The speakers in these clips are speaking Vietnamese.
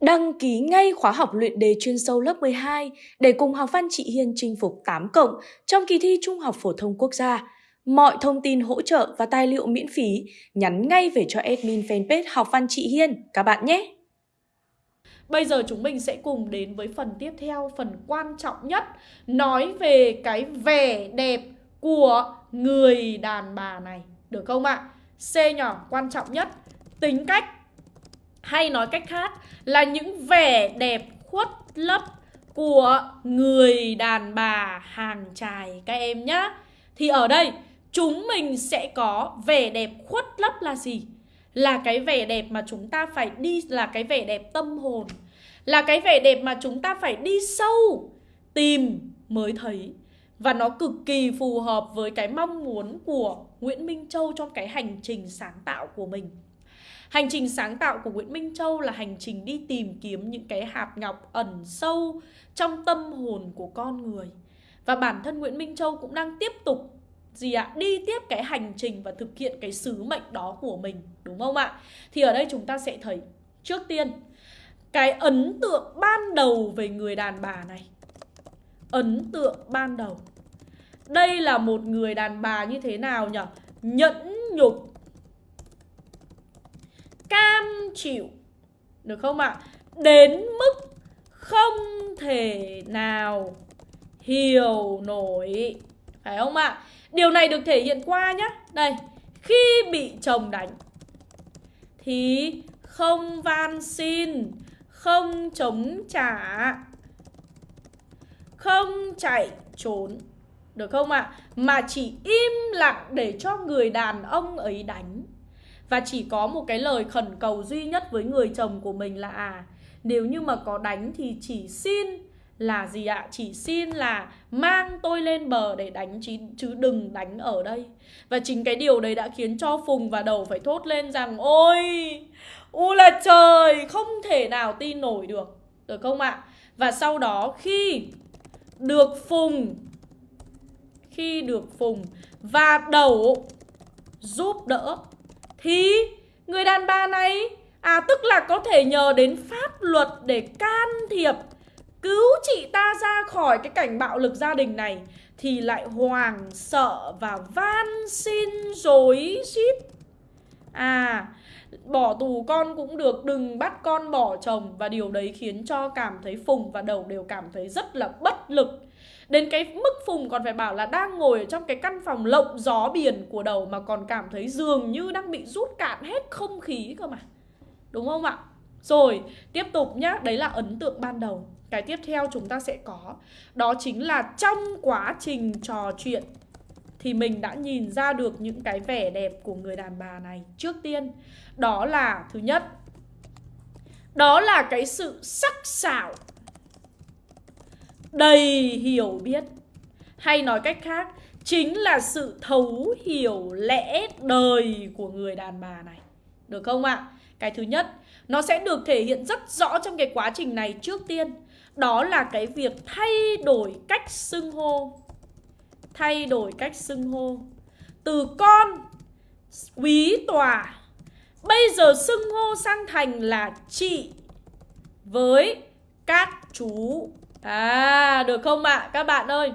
Đăng ký ngay khóa học luyện đề chuyên sâu lớp 12 để cùng học văn chị Hiên chinh phục 8 cộng trong kỳ thi Trung học phổ thông quốc gia. Mọi thông tin hỗ trợ và tài liệu miễn phí nhắn ngay về cho admin fanpage học văn chị Hiên các bạn nhé. Bây giờ chúng mình sẽ cùng đến với phần tiếp theo, phần quan trọng nhất Nói về cái vẻ đẹp của người đàn bà này Được không ạ? C nhỏ quan trọng nhất Tính cách hay nói cách khác là những vẻ đẹp khuất lấp của người đàn bà hàng trài các em nhá. Thì ở đây, chúng mình sẽ có vẻ đẹp khuất lấp là gì? Là cái vẻ đẹp mà chúng ta phải đi, là cái vẻ đẹp tâm hồn. Là cái vẻ đẹp mà chúng ta phải đi sâu tìm mới thấy. Và nó cực kỳ phù hợp với cái mong muốn của Nguyễn Minh Châu trong cái hành trình sáng tạo của mình. Hành trình sáng tạo của Nguyễn Minh Châu là hành trình đi tìm kiếm những cái hạt ngọc ẩn sâu trong tâm hồn của con người. Và bản thân Nguyễn Minh Châu cũng đang tiếp tục gì ạ? À? Đi tiếp cái hành trình và thực hiện cái sứ mệnh đó của mình, đúng không ạ? Thì ở đây chúng ta sẽ thấy trước tiên cái ấn tượng ban đầu về người đàn bà này. Ấn tượng ban đầu. Đây là một người đàn bà như thế nào nhỉ? Nhẫn nhục cam chịu được không ạ? Đến mức không thể nào hiểu nổi phải không ạ? Điều này được thể hiện qua nhá. Đây, khi bị chồng đánh thì không van xin, không chống trả, không chạy trốn. Được không ạ? Mà chỉ im lặng để cho người đàn ông ấy đánh và chỉ có một cái lời khẩn cầu duy nhất với người chồng của mình là à Nếu như mà có đánh thì chỉ xin là gì ạ? Chỉ xin là mang tôi lên bờ để đánh chứ, chứ đừng đánh ở đây Và chính cái điều đấy đã khiến cho Phùng và Đầu phải thốt lên rằng Ôi, u là trời, không thể nào tin nổi được Được không ạ? Và sau đó khi được Phùng Khi được Phùng và Đầu giúp đỡ thì, người đàn bà này à tức là có thể nhờ đến pháp luật để can thiệp, cứu chị ta ra khỏi cái cảnh bạo lực gia đình này, thì lại hoàng sợ và van xin dối xít à bỏ tù con cũng được, đừng bắt con bỏ chồng. Và điều đấy khiến cho cảm thấy phùng và đầu đều cảm thấy rất là bất lực. Đến cái mức Phùng còn phải bảo là đang ngồi ở trong cái căn phòng lộng gió biển của đầu Mà còn cảm thấy dường như đang bị rút cạn hết không khí cơ mà. Đúng không ạ? Rồi, tiếp tục nhá, đấy là ấn tượng ban đầu. Cái tiếp theo chúng ta sẽ có. Đó chính là trong quá trình trò chuyện Thì mình đã nhìn ra được những cái vẻ đẹp của người đàn bà này Trước tiên, đó là thứ nhất Đó là cái sự sắc sảo đầy hiểu biết. Hay nói cách khác, chính là sự thấu hiểu lẽ đời của người đàn bà này. Được không ạ? Cái thứ nhất, nó sẽ được thể hiện rất rõ trong cái quá trình này trước tiên. Đó là cái việc thay đổi cách xưng hô. Thay đổi cách xưng hô. Từ con, quý tòa. Bây giờ xưng hô sang thành là chị với các chú. À được không ạ? À? các bạn ơi,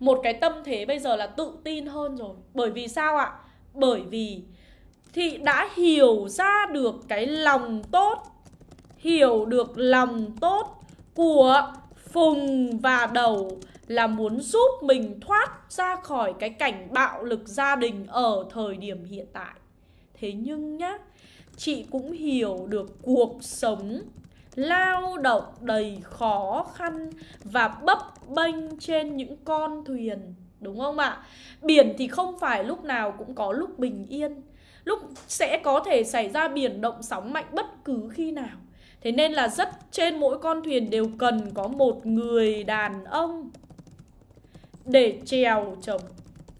Một cái tâm thế bây giờ là tự tin hơn rồi. Bởi vì sao ạ? Bởi vì Thị đã hiểu ra được cái lòng tốt, Hiểu được lòng tốt Của Phùng và Đầu Là muốn giúp mình thoát ra khỏi cái cảnh bạo lực gia đình Ở thời điểm hiện tại. Thế nhưng nhá, Chị cũng hiểu được cuộc sống lao động đầy khó khăn và bấp bênh trên những con thuyền, đúng không ạ? Biển thì không phải lúc nào cũng có lúc bình yên, Lúc sẽ có thể xảy ra biển động sóng mạnh bất cứ khi nào Thế nên là rất trên mỗi con thuyền đều cần có một người đàn ông Để trèo chồng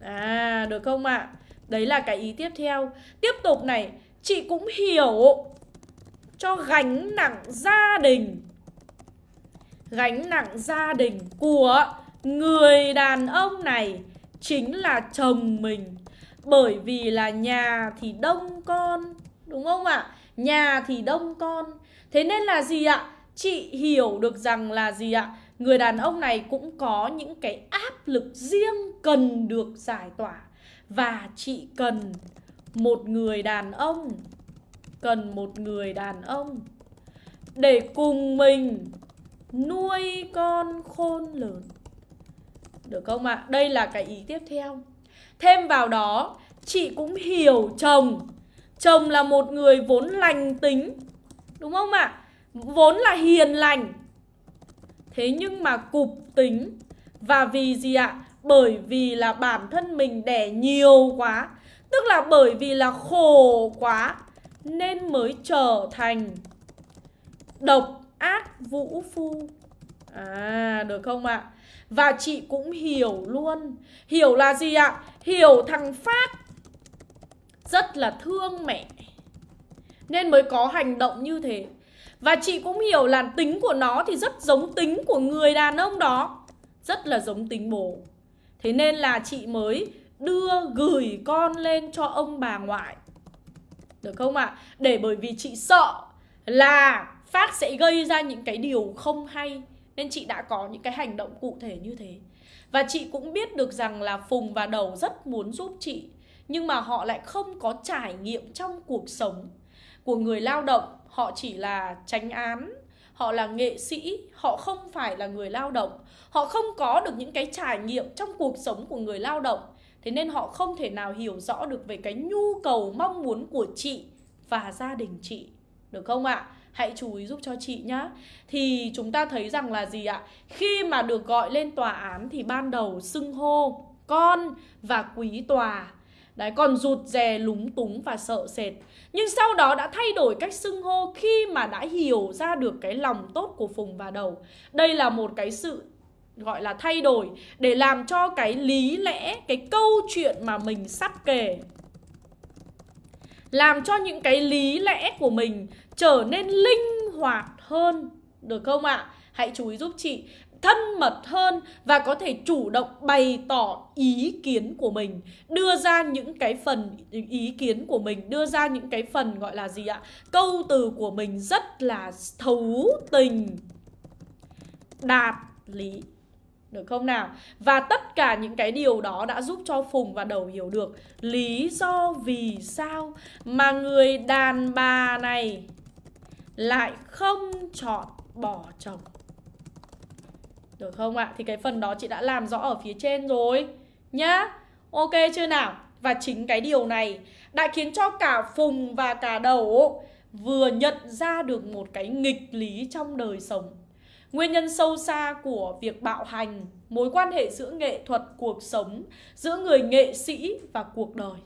À được không ạ? Đấy là cái ý tiếp theo Tiếp tục này, Chị cũng hiểu cho gánh nặng gia đình Gánh nặng gia đình của người đàn ông này chính là chồng mình Bởi vì là nhà thì đông con, Đúng không ạ? Nhà thì đông con Thế nên là gì ạ? chị hiểu được rằng là gì ạ? Người đàn ông này cũng có những cái áp lực riêng cần được giải tỏa Và chị cần một người đàn ông Cần một người đàn ông Để cùng mình nuôi con khôn lớn Được không ạ? À? Đây là cái ý tiếp theo Thêm vào đó, chị cũng hiểu chồng Chồng là một người vốn lành tính Đúng không ạ? À? Vốn là hiền lành Thế nhưng mà cục tính Và vì gì ạ? Bởi vì là bản thân mình đẻ nhiều quá Tức là bởi vì là khổ quá nên mới trở thành Độc ác vũ phu. À được không ạ? Và chị cũng hiểu luôn. Hiểu là gì ạ? Hiểu thằng Phát Rất là thương mẹ, Nên mới có hành động như thế. Và chị cũng hiểu là tính của nó thì rất giống tính của người đàn ông đó, Rất là giống tính bố. Thế nên là chị mới đưa gửi con lên cho ông bà ngoại. Được không ạ? À? Để bởi vì chị sợ là Phát sẽ gây ra những cái điều không hay, Nên chị đã có những cái hành động cụ thể như thế Và chị cũng biết được rằng là Phùng và Đầu rất muốn giúp chị, Nhưng mà họ lại không có trải nghiệm trong cuộc sống của người lao động họ chỉ là tránh án, họ là nghệ sĩ, họ không phải là người lao động họ không có được những cái trải nghiệm trong cuộc sống của người lao động thế nên họ không thể nào hiểu rõ được về cái nhu cầu mong muốn của chị và gia đình chị. Được không ạ? Hãy chú ý giúp cho chị nhá. Thì chúng ta thấy rằng là gì ạ? Khi mà được gọi lên tòa án thì ban đầu xưng hô con và quý tòa. Đấy, còn rụt rè lúng túng và sợ sệt. Nhưng sau đó đã thay đổi cách xưng hô khi mà đã hiểu ra được cái lòng tốt của Phùng và Đầu. Đây là một cái sự gọi là thay đổi để làm cho cái lý lẽ, cái câu chuyện mà mình sắp kể Làm cho những cái lý lẽ của mình trở nên linh hoạt hơn Được không ạ? À? Hãy chú ý giúp chị thân mật hơn và có thể chủ động bày tỏ ý kiến của mình đưa ra những cái phần ý kiến của mình đưa ra những cái phần gọi là gì ạ câu từ của mình rất là thấu tình đạt lý được không nào? Và tất cả những cái điều đó đã giúp cho Phùng và Đầu hiểu được lý do vì sao mà người đàn bà này lại không chọn bỏ chồng. Được không ạ? Thì cái phần đó chị đã làm rõ ở phía trên rồi, Nhá Ok chưa nào? Và chính cái điều này đã khiến cho cả Phùng và cả Đầu vừa nhận ra được một cái nghịch lý trong đời sống Nguyên nhân sâu xa của việc bạo hành Mối quan hệ giữa nghệ thuật, cuộc sống Giữa người nghệ sĩ và cuộc đời.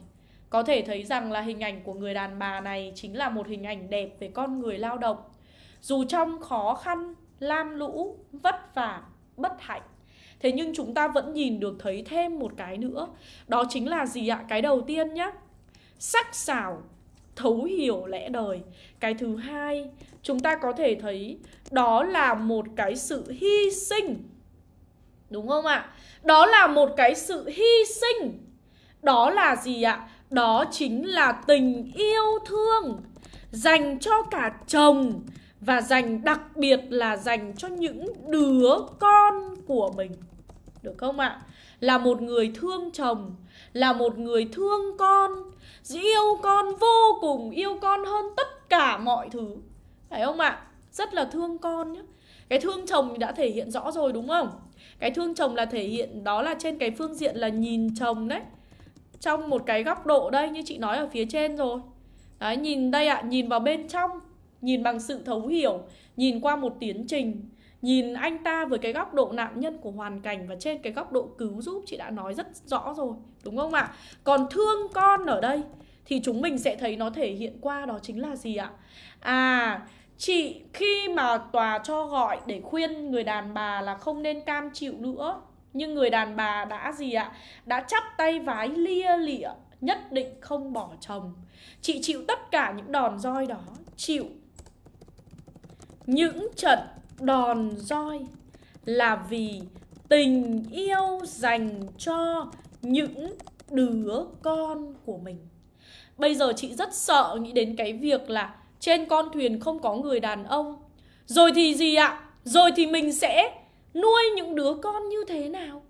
Có thể thấy rằng là hình ảnh của người đàn bà này Chính là một hình ảnh đẹp về con người lao động. Dù trong khó khăn, lam lũ, vất vả bất hạnh Thế nhưng chúng ta vẫn nhìn được thấy thêm một cái nữa. Đó chính là gì ạ? Cái đầu tiên nhá. Sắc xảo thấu hiểu lẽ đời. Cái thứ hai, Chúng ta có thể thấy Đó là một cái sự hy sinh. Đúng không ạ? Đó là một cái sự hy sinh. Đó là gì ạ? Đó chính là tình yêu thương Dành cho cả chồng và dành đặc biệt là dành cho những đứa con của mình. Được không ạ? Là một người thương chồng, là một người thương con yêu con vô cùng, yêu con hơn tất cả mọi thứ. Phải không ạ? Rất là thương con nhé cái thương chồng đã thể hiện rõ rồi đúng không? Cái thương chồng là thể hiện, đó là trên cái phương diện là nhìn chồng đấy. Trong một cái góc độ đây như chị nói ở phía trên rồi. Đấy, nhìn đây ạ, nhìn vào bên trong, nhìn bằng sự thấu hiểu, nhìn qua một tiến trình nhìn anh ta với cái góc độ nạn nhân của hoàn cảnh và trên cái góc độ cứu giúp, chị đã nói rất rõ rồi, đúng không ạ? Còn thương con ở đây thì chúng mình sẽ thấy nó thể hiện qua đó chính là gì ạ? À chị khi mà tòa cho gọi để khuyên người đàn bà là không nên cam chịu nữa, nhưng người đàn bà đã gì ạ? Đã chắp tay vái lia lịa, nhất định không bỏ chồng. Chị chịu tất cả những đòn roi đó, chịu những trận đòn roi là vì tình yêu dành cho những đứa con của mình. Bây giờ chị rất sợ nghĩ đến cái việc là trên con thuyền không có người đàn ông. Rồi thì gì ạ? Rồi thì mình sẽ nuôi những đứa con như thế nào?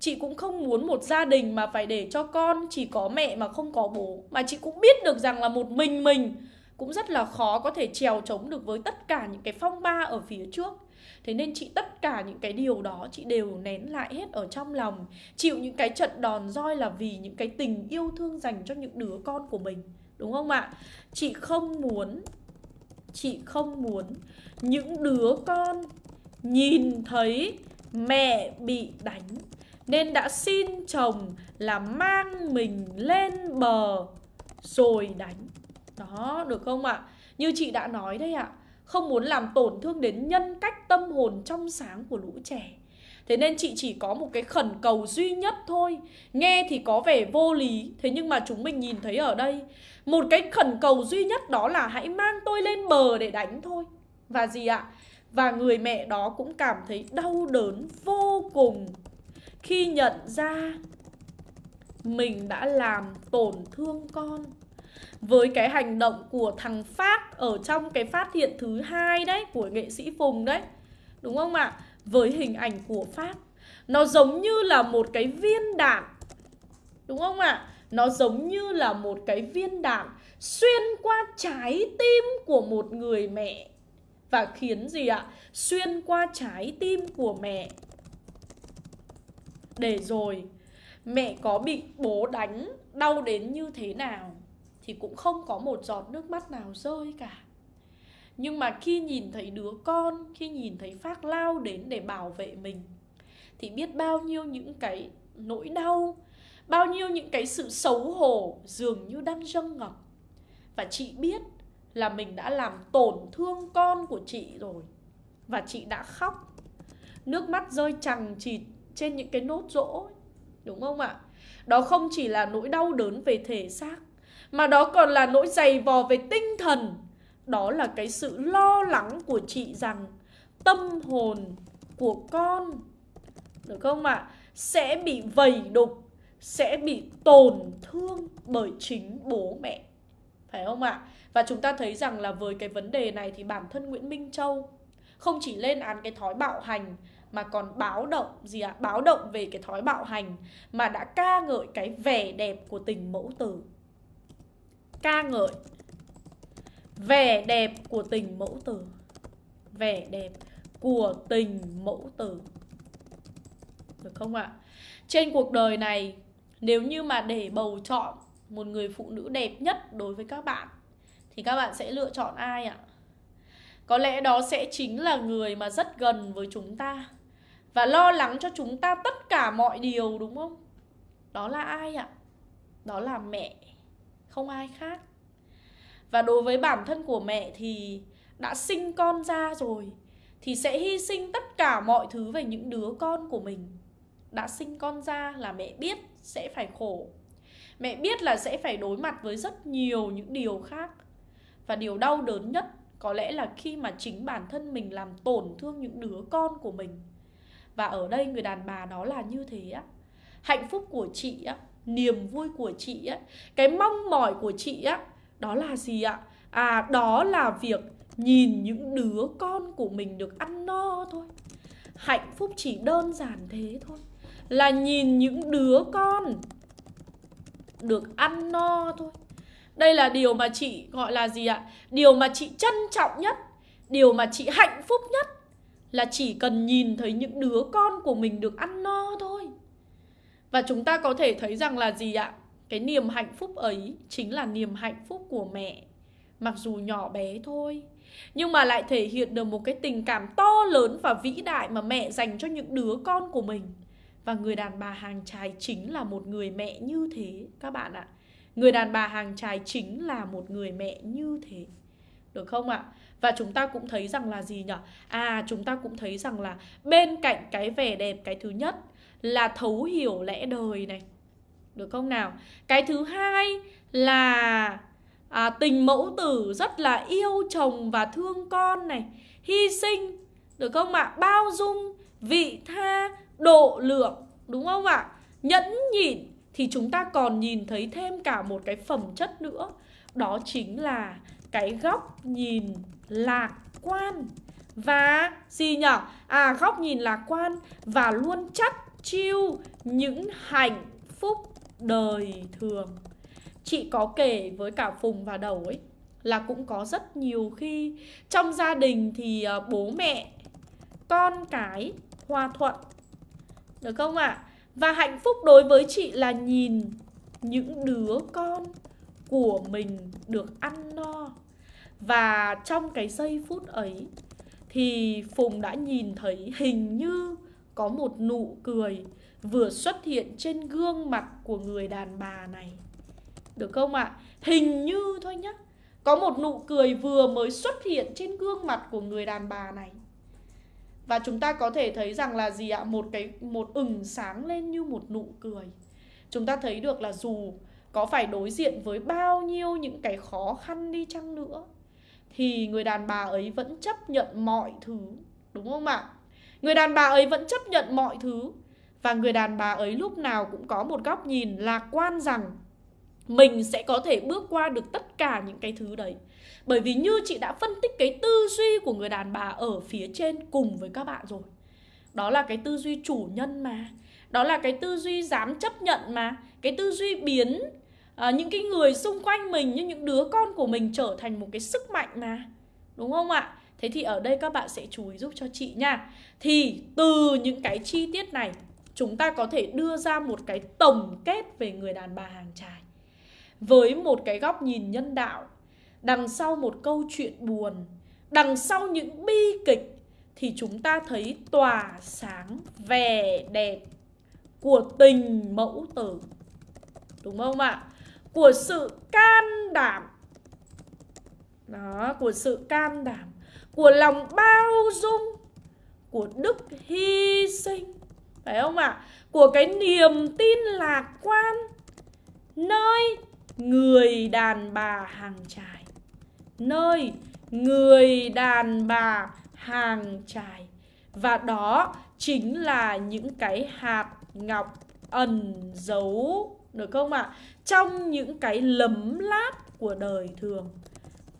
Chị cũng không muốn một gia đình mà phải để cho con chỉ có mẹ mà không có bố Mà chị cũng biết được rằng là một mình mình cũng rất là khó có thể trèo chống được với tất cả những cái phong ba ở phía trước. Thế nên chị tất cả những cái điều đó chị đều nén lại hết ở trong lòng, Chịu những cái trận đòn roi là vì những cái tình yêu thương dành cho những đứa con của mình, Đúng không ạ? Chị không muốn, Chị không muốn những đứa con nhìn thấy mẹ bị đánh. Nên đã xin chồng là mang mình lên bờ rồi đánh. Đó, được không ạ? Như chị đã nói đấy ạ Không muốn làm tổn thương đến nhân cách tâm hồn trong sáng của lũ trẻ Thế nên chị chỉ có một cái khẩn cầu duy nhất thôi Nghe thì có vẻ vô lý Thế nhưng mà chúng mình nhìn thấy ở đây Một cái khẩn cầu duy nhất đó là hãy mang tôi lên bờ để đánh thôi Và gì ạ? Và người mẹ đó cũng cảm thấy đau đớn vô cùng Khi nhận ra mình đã làm tổn thương con với cái hành động của thằng Phát ở trong cái phát hiện thứ hai đấy, của nghệ sĩ Phùng đấy. Đúng không ạ? Với hình ảnh của Phát. Nó giống như là một cái viên đạn. Đúng không ạ? Nó giống như là một cái viên đạn xuyên qua trái tim của một người mẹ. Và khiến gì ạ? Xuyên qua trái tim của mẹ. Để rồi, mẹ có bị bố đánh, đau đến như thế nào? Thì cũng không có một giọt nước mắt nào rơi cả. Nhưng mà khi nhìn thấy đứa con, khi nhìn thấy phát lao đến để bảo vệ mình, thì biết bao nhiêu những cái nỗi đau, bao nhiêu những cái sự xấu hổ dường như đang dâng ngập. Và chị biết là mình đã làm tổn thương con của chị rồi, và chị đã khóc. Nước mắt rơi chằng chịt trên những cái nốt rỗ đúng không ạ? Đó không chỉ là nỗi đau đớn về thể xác mà đó còn là nỗi dày vò về tinh thần đó là cái sự lo lắng của chị rằng tâm hồn của con, được không ạ à? sẽ bị vầy đục, sẽ bị tổn thương bởi chính bố mẹ phải không ạ à? và chúng ta thấy rằng là với cái vấn đề này thì bản thân Nguyễn Minh Châu không chỉ lên án cái thói bạo hành mà còn báo động, gì ạ? À? Báo động về cái thói bạo hành mà đã ca ngợi cái vẻ đẹp của tình mẫu tử. Ca ngợi vẻ đẹp của tình mẫu tử. Vẻ đẹp của tình mẫu tử. Được không ạ? Trên cuộc đời này nếu như mà để bầu chọn một người phụ nữ đẹp nhất đối với các bạn thì các bạn sẽ lựa chọn ai ạ? Có lẽ đó sẽ chính là người mà rất gần với chúng ta và lo lắng cho chúng ta tất cả mọi điều đúng không? Đó là ai ạ? Đó là mẹ, không ai khác. Và đối với bản thân của mẹ thì đã sinh con ra rồi, thì sẽ hy sinh tất cả mọi thứ về những đứa con của mình. Đã sinh con ra là mẹ biết sẽ phải khổ. Mẹ biết là sẽ phải đối mặt với rất nhiều những điều khác. Và điều đau đớn nhất có lẽ là khi mà chính bản thân mình làm tổn thương những đứa con của mình và ở đây người đàn bà đó là như thế á hạnh phúc của chị á niềm vui của chị á, cái mong mỏi của chị á, đó là gì ạ? À đó là việc nhìn những đứa con của mình được ăn no thôi. Hạnh phúc chỉ đơn giản thế thôi. Là nhìn những đứa con được ăn no thôi. Đây là điều mà chị gọi là gì ạ? Điều mà chị trân trọng nhất, điều mà chị hạnh phúc nhất là chỉ cần nhìn thấy những đứa con của mình được ăn no thôi và chúng ta có thể thấy rằng là gì ạ? Cái niềm hạnh phúc ấy chính là niềm hạnh phúc của mẹ, mặc dù nhỏ bé thôi. Nhưng mà lại thể hiện được một cái tình cảm to lớn và vĩ đại mà mẹ dành cho những đứa con của mình. Và người đàn bà hàng trái chính là một người mẹ như thế, các bạn ạ. Người đàn bà hàng trái chính là một người mẹ như thế. Được không ạ? Và chúng ta cũng thấy rằng là gì nhỉ? À chúng ta cũng thấy rằng là bên cạnh cái vẻ đẹp cái thứ nhất là thấu hiểu lẽ đời này. Được không nào? Cái thứ hai là à, tình mẫu tử rất là yêu chồng và thương con này, hy sinh, được không ạ? Bao dung, vị tha, độ lượng, đúng không ạ? Nhẫn nhịn thì chúng ta còn nhìn thấy thêm cả một cái phẩm chất nữa, đó chính là cái góc nhìn lạc quan và gì nhở? À góc nhìn lạc quan và luôn chắc chiêu những hạnh phúc đời thường. Chị có kể với cả Phùng và Đầu ấy là cũng có rất nhiều khi trong gia đình thì ờ, bố mẹ, con cái hòa thuận, được không ạ? À? Và hạnh phúc đối với chị là nhìn những đứa con của mình được ăn no và trong cái giây phút ấy thì Phùng đã nhìn thấy hình như có một nụ cười vừa xuất hiện trên gương mặt của người đàn bà này. Được không ạ? À? Hình như thôi nhá. Có một nụ cười vừa mới xuất hiện trên gương mặt của người đàn bà này. Và chúng ta có thể thấy rằng là gì ạ? Một cái một ửng sáng lên như một nụ cười. Chúng ta thấy được là dù có phải đối diện với bao nhiêu những cái khó khăn đi chăng nữa thì người đàn bà ấy vẫn chấp nhận mọi thứ, đúng không ạ? Người đàn bà ấy vẫn chấp nhận mọi thứ và người đàn bà ấy lúc nào cũng có một góc nhìn lạc quan rằng mình sẽ có thể bước qua được tất cả những cái thứ đấy. Bởi vì như chị đã phân tích cái tư duy của người đàn bà ở phía trên cùng với các bạn rồi. Đó là cái tư duy chủ nhân mà. Đó là cái tư duy dám chấp nhận mà. Cái tư duy biến à, những cái người xung quanh mình như những đứa con của mình trở thành một cái sức mạnh mà. Đúng không ạ? Thế thì ở đây các bạn sẽ chú ý giúp cho chị nha. Thì từ những cái chi tiết này chúng ta có thể đưa ra một cái tổng kết về người đàn bà hàng trài. Với một cái góc nhìn nhân đạo, đằng sau một câu chuyện buồn, đằng sau những bi kịch thì chúng ta thấy tỏa sáng vẻ đẹp của tình mẫu tử. Đúng không ạ? Của sự can đảm. Đó, của sự can đảm, của lòng bao dung, của đức hy sinh phải không ạ? À? Của cái niềm tin lạc quan nơi người đàn bà hàng trài. Nơi người đàn bà hàng trài. Và đó chính là những cái hạt ngọc ẩn giấu được không ạ? À? Trong những cái lấm láp của đời thường.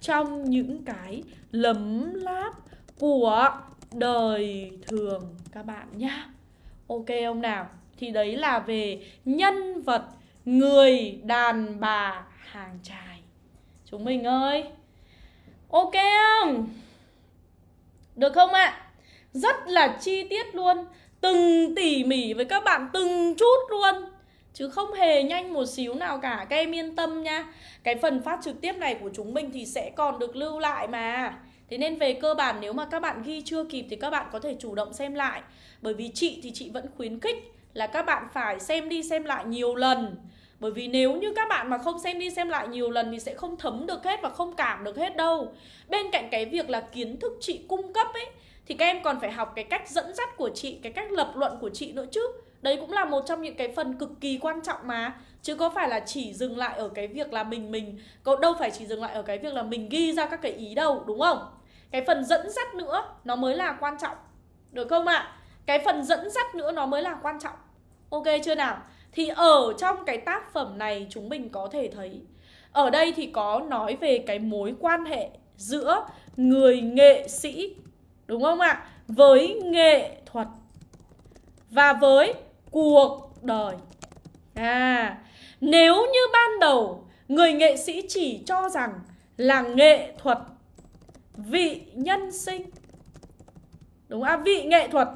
Trong những cái lấm láp của đời thường các bạn nhá, Ok không nào? Thì đấy là về nhân vật người đàn bà hàng trài. Chúng mình ơi. Ok không? Được không ạ? À? Rất là chi tiết luôn. Từng tỉ mỉ với các bạn từng chút luôn. Chứ không hề nhanh một xíu nào cả. Các em yên tâm nha. Cái phần phát trực tiếp này của chúng mình thì sẽ còn được lưu lại mà. Thế nên về cơ bản nếu mà các bạn ghi chưa kịp thì các bạn có thể chủ động xem lại. Bởi vì chị thì chị vẫn khuyến khích là các bạn phải xem đi xem lại nhiều lần. Bởi vì nếu như các bạn mà không xem đi xem lại nhiều lần thì sẽ không thấm được hết và không cảm được hết đâu. Bên cạnh cái việc là kiến thức chị cung cấp ấy Thì các em còn phải học cái cách dẫn dắt của chị, cái cách lập luận của chị nữa chứ. Đấy cũng là một trong những cái phần cực kỳ quan trọng mà Chứ có phải là chỉ dừng lại ở cái việc là mình mình, Có đâu phải chỉ dừng lại ở cái việc là mình ghi ra các cái ý đâu, đúng không? Cái phần dẫn dắt nữa, nó mới là quan trọng Được không ạ? À? Cái phần dẫn dắt nữa nó mới là quan trọng Ok chưa nào? Thì ở trong cái tác phẩm này chúng mình có thể thấy, Ở đây thì có nói về cái mối quan hệ giữa người nghệ sĩ, Đúng không ạ? Với nghệ thuật Và với cuộc đời À, nếu như ban đầu người nghệ sĩ chỉ cho rằng là nghệ thuật vị nhân sinh Đúng không? À, vị nghệ thuật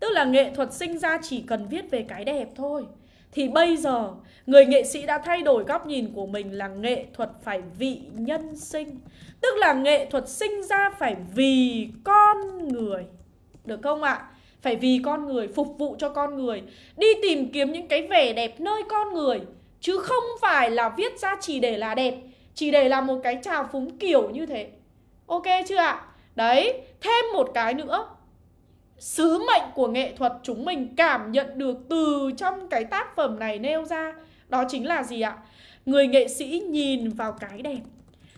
Tức là nghệ thuật sinh ra chỉ cần viết về cái đẹp thôi Thì bây giờ người nghệ sĩ đã thay đổi góc nhìn của mình là nghệ thuật phải vị nhân sinh Tức là nghệ thuật sinh ra phải vì con người Được không ạ? Phải vì con người, phục vụ cho con người Đi tìm kiếm những cái vẻ đẹp nơi con người Chứ không phải là viết ra chỉ để là đẹp Chỉ để là một cái trào phúng kiểu như thế Ok chưa ạ? Đấy, thêm một cái nữa Sứ mệnh của nghệ thuật chúng mình cảm nhận được từ trong cái tác phẩm này nêu ra Đó chính là gì ạ? Người nghệ sĩ nhìn vào cái đẹp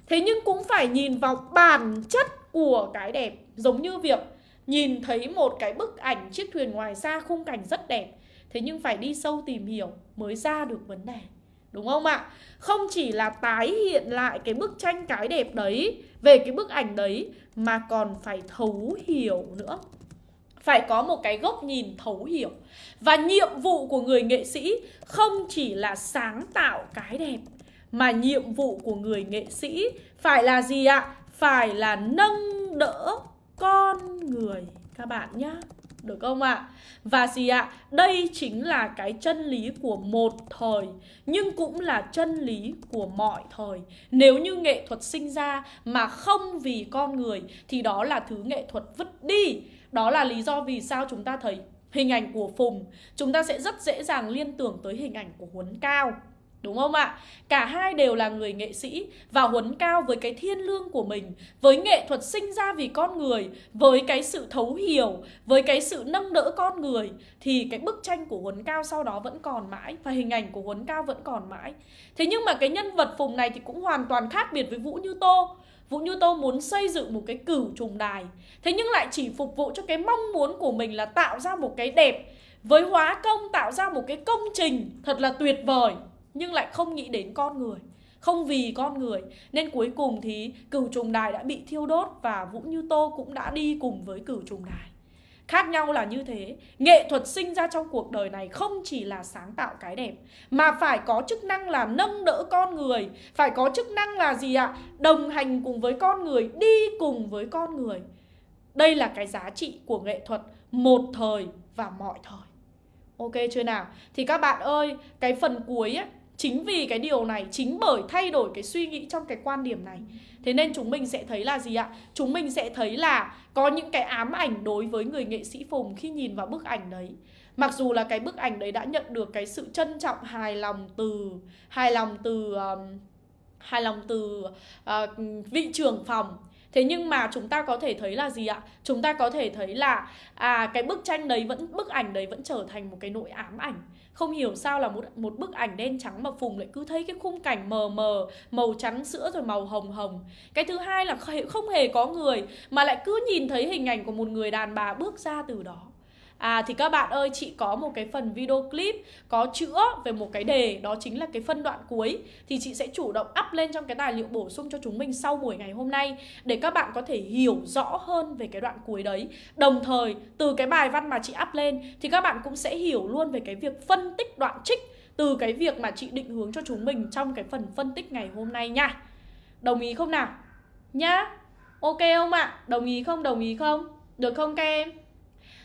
Thế nhưng cũng phải nhìn vào bản chất của cái đẹp Giống như việc nhìn thấy một cái bức ảnh chiếc thuyền ngoài xa khung cảnh rất đẹp, Thế nhưng phải đi sâu tìm hiểu mới ra được vấn đề. Đúng không ạ? Không chỉ là tái hiện lại cái bức tranh cái đẹp đấy, Về cái bức ảnh đấy, Mà còn phải thấu hiểu nữa. Phải có một cái góc nhìn thấu hiểu. Và nhiệm vụ của người nghệ sĩ không chỉ là sáng tạo cái đẹp, mà nhiệm vụ của người nghệ sĩ phải là gì ạ? Phải là nâng đỡ con người, các bạn nhé được không ạ? Và gì ạ? Đây chính là cái chân lý của một thời, Nhưng cũng là chân lý của mọi thời. Nếu như nghệ thuật sinh ra mà không vì con người, Thì đó là thứ nghệ thuật vứt đi. Đó là lý do vì sao chúng ta thấy hình ảnh của Phùng. Chúng ta sẽ rất dễ dàng liên tưởng tới hình ảnh của Huấn Cao. Đúng không ạ? Cả hai đều là người nghệ sĩ Và Huấn Cao với cái thiên lương của mình, Với nghệ thuật sinh ra vì con người, Với cái sự thấu hiểu, Với cái sự nâng đỡ con người, Thì cái bức tranh của Huấn Cao sau đó vẫn còn mãi Và hình ảnh của Huấn Cao vẫn còn mãi. Thế nhưng mà cái nhân vật Phùng này thì cũng hoàn toàn khác biệt với Vũ Như Tô. Vũ Như Tô muốn xây dựng một cái cửu trùng đài, Thế nhưng lại chỉ phục vụ cho cái mong muốn của mình là tạo ra một cái đẹp, Với hóa công, tạo ra một cái công trình thật là tuyệt vời. Nhưng lại không nghĩ đến con người. Không vì con người Nên cuối cùng thì cửu trùng đài đã bị thiêu đốt Và Vũ Như Tô cũng đã đi cùng với cửu trùng đài. Khác nhau là như thế Nghệ thuật sinh ra trong cuộc đời này không chỉ là sáng tạo cái đẹp Mà phải có chức năng là nâng đỡ con người. Phải có chức năng là gì ạ? Đồng hành cùng với con người, đi cùng với con người. Đây là cái giá trị của nghệ thuật một thời và mọi thời. Ok chưa nào? Thì các bạn ơi, cái phần cuối ấy, Chính vì cái điều này, chính bởi thay đổi cái suy nghĩ trong cái quan điểm này Thế nên chúng mình sẽ thấy là gì ạ? Chúng mình sẽ thấy là có những cái ám ảnh đối với người nghệ sĩ Phùng khi nhìn vào bức ảnh đấy Mặc dù là cái bức ảnh đấy đã nhận được cái sự trân trọng hài lòng từ hài lòng từ um, hài lòng từ uh, vị trưởng phòng Thế nhưng mà chúng ta có thể thấy là gì ạ? Chúng ta có thể thấy là à cái bức tranh đấy vẫn bức ảnh đấy vẫn trở thành một cái nỗi ám ảnh. Không hiểu sao là một một bức ảnh đen trắng mà Phùng lại cứ thấy cái khung cảnh mờ mờ, màu trắng sữa rồi màu hồng hồng. Cái thứ hai là không hề có người mà lại cứ nhìn thấy hình ảnh của một người đàn bà bước ra từ đó. À thì các bạn ơi, chị có một cái phần video clip có chữa về một cái đề Đó chính là cái phân đoạn cuối Thì chị sẽ chủ động up lên trong cái tài liệu bổ sung cho chúng mình sau buổi ngày hôm nay Để các bạn có thể hiểu rõ hơn về cái đoạn cuối đấy Đồng thời, từ cái bài văn mà chị up lên Thì các bạn cũng sẽ hiểu luôn về cái việc phân tích đoạn trích Từ cái việc mà chị định hướng cho chúng mình trong cái phần phân tích ngày hôm nay nha Đồng ý không nào? Nhá Ok không ạ? À? Đồng ý không? Đồng ý không? Được không các em?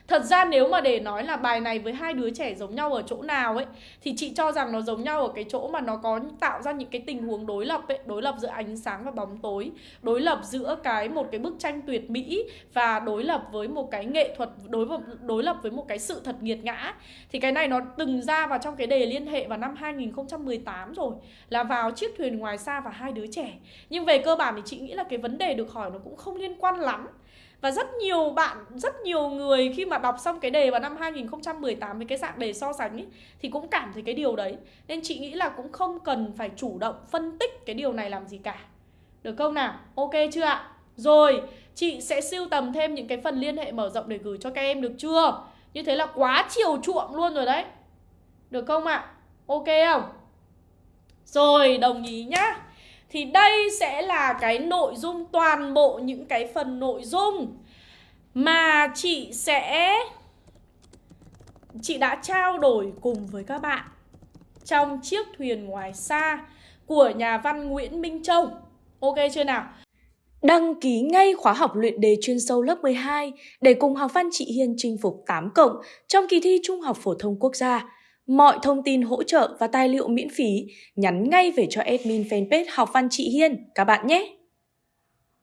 Thật ra nếu mà để nói là bài này với hai đứa trẻ giống nhau ở chỗ nào ấy, Thì chị cho rằng nó giống nhau ở cái chỗ mà nó có tạo ra những cái tình huống đối lập ấy, Đối lập giữa ánh sáng và bóng tối, Đối lập giữa cái một cái bức tranh tuyệt mỹ Và đối lập với một cái nghệ thuật, Đối đối lập với một cái sự thật nghiệt ngã. Thì cái này nó từng ra vào trong cái đề liên hệ vào năm 2018 rồi, Là vào chiếc thuyền ngoài xa và hai đứa trẻ. Nhưng về cơ bản thì chị nghĩ là cái vấn đề được hỏi nó cũng không liên quan lắm và rất nhiều bạn, rất nhiều người khi mà đọc xong cái đề vào năm 2018 với cái dạng đề so sánh ấy, thì cũng cảm thấy cái điều đấy. Nên chị nghĩ là cũng không cần phải chủ động phân tích cái điều này làm gì cả. Được không nào? Ok chưa ạ? Rồi, chị sẽ siêu tầm thêm những cái phần liên hệ mở rộng để gửi cho các em được chưa? Như thế là quá chiều chuộng luôn rồi đấy. Được không ạ? Ok không? Rồi, đồng ý nhá. Thì đây sẽ là cái nội dung, toàn bộ những cái phần nội dung mà chị sẽ, chị đã trao đổi cùng với các bạn trong chiếc thuyền ngoài xa của nhà văn Nguyễn Minh Châu. Ok chưa nào? Đăng ký ngay khóa học luyện đề chuyên sâu lớp 12 để cùng học văn chị Hiên chinh phục 8 cộng trong kỳ thi Trung học phổ thông quốc gia. Mọi thông tin hỗ trợ và tài liệu miễn phí nhắn ngay về cho admin fanpage Học Văn Chị Hiên, các bạn nhé!